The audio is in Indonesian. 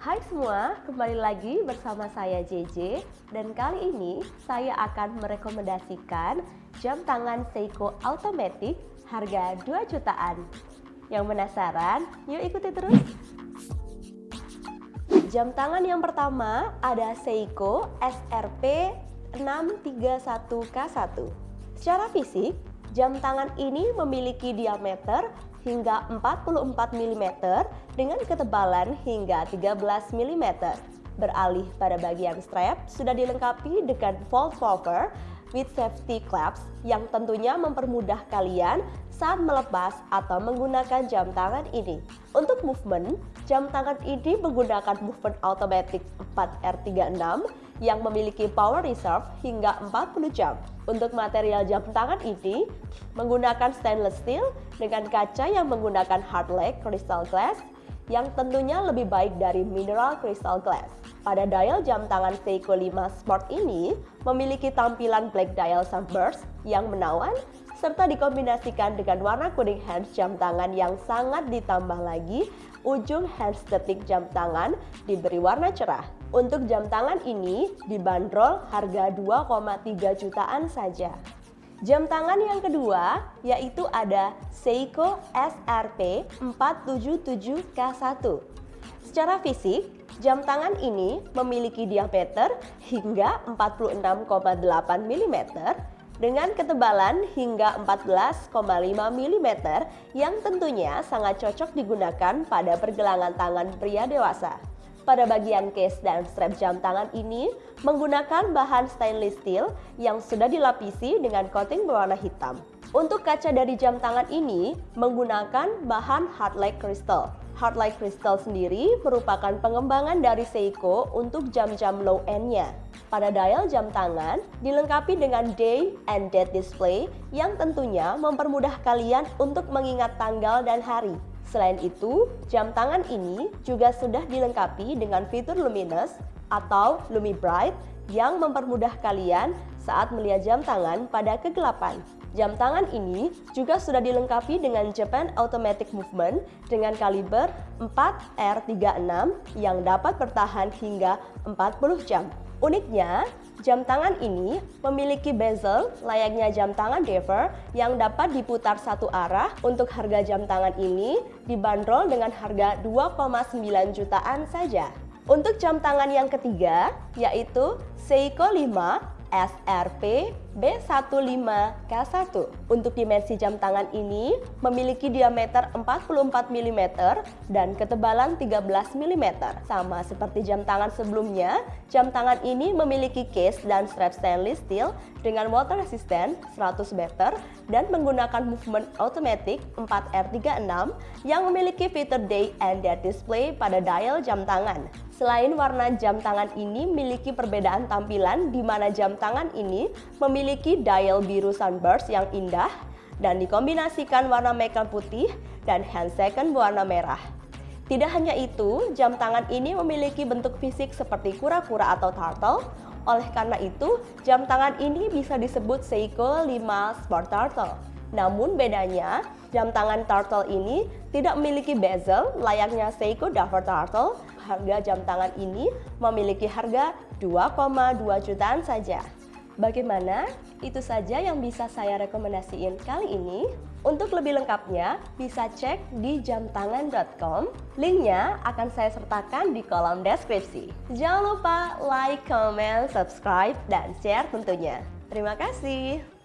Hai semua, kembali lagi bersama saya JJ dan kali ini saya akan merekomendasikan jam tangan Seiko Automatic harga 2 jutaan. Yang penasaran? Yuk ikuti terus. Jam tangan yang pertama ada Seiko SRP 631K1. Secara fisik, jam tangan ini memiliki diameter hingga 44 mm dengan ketebalan hingga 13 mm. Beralih pada bagian strap, sudah dilengkapi dengan fold cover with safety clamps yang tentunya mempermudah kalian saat melepas atau menggunakan jam tangan ini. Untuk movement, jam tangan ini menggunakan movement automatic 4R36 yang memiliki power reserve hingga 40 jam. Untuk material jam tangan ini menggunakan stainless steel dengan kaca yang menggunakan hard leg crystal glass yang tentunya lebih baik dari mineral crystal glass. Pada dial jam tangan Seiko 5 Sport ini memiliki tampilan black dial sunburst yang menawan serta dikombinasikan dengan warna kuning hands jam tangan yang sangat ditambah lagi ujung hands detik jam tangan diberi warna cerah. Untuk jam tangan ini dibanderol harga 2,3 jutaan saja. Jam tangan yang kedua yaitu ada Seiko SRP 477K1. Secara fisik, jam tangan ini memiliki diameter hingga 46,8 mm dengan ketebalan hingga 14,5 mm yang tentunya sangat cocok digunakan pada pergelangan tangan pria dewasa. Pada bagian case dan strap jam tangan ini menggunakan bahan stainless steel yang sudah dilapisi dengan coating berwarna hitam. Untuk kaca dari jam tangan ini menggunakan bahan hard light crystal. Hard light crystal sendiri merupakan pengembangan dari Seiko untuk jam-jam low end-nya. Pada dial jam tangan dilengkapi dengan day and date display yang tentunya mempermudah kalian untuk mengingat tanggal dan hari. Selain itu, jam tangan ini juga sudah dilengkapi dengan fitur luminous atau Lumi Bright yang mempermudah kalian saat melihat jam tangan pada kegelapan. Jam tangan ini juga sudah dilengkapi dengan Japan Automatic Movement dengan kaliber 4R36 yang dapat bertahan hingga 40 jam. Uniknya, jam tangan ini memiliki bezel layaknya jam tangan Dever yang dapat diputar satu arah. Untuk harga jam tangan ini dibanderol dengan harga 2,9 jutaan saja. Untuk jam tangan yang ketiga, yaitu Seiko 5 SRP B15K1. Untuk dimensi jam tangan ini memiliki diameter 44 mm dan ketebalan 13 mm. Sama seperti jam tangan sebelumnya, jam tangan ini memiliki case dan strap stainless steel dengan water resistant 100 meter dan menggunakan movement automatic 4R36 yang memiliki fitur day and date display pada dial jam tangan. Selain warna jam tangan ini memiliki perbedaan tampilan di mana jam tangan ini memiliki dial biru sunburst yang indah dan dikombinasikan warna merah putih dan hand second warna merah. Tidak hanya itu, jam tangan ini memiliki bentuk fisik seperti kura-kura atau turtle. Oleh karena itu, jam tangan ini bisa disebut Seiko 5 Sport Turtle. Namun bedanya, jam tangan turtle ini tidak memiliki bezel layaknya Seiko Dover Turtle harga jam tangan ini memiliki harga 2,2 jutaan saja. Bagaimana? Itu saja yang bisa saya rekomendasiin kali ini. Untuk lebih lengkapnya, bisa cek di jamtangan.com. Linknya akan saya sertakan di kolom deskripsi. Jangan lupa like, comment, subscribe, dan share tentunya. Terima kasih.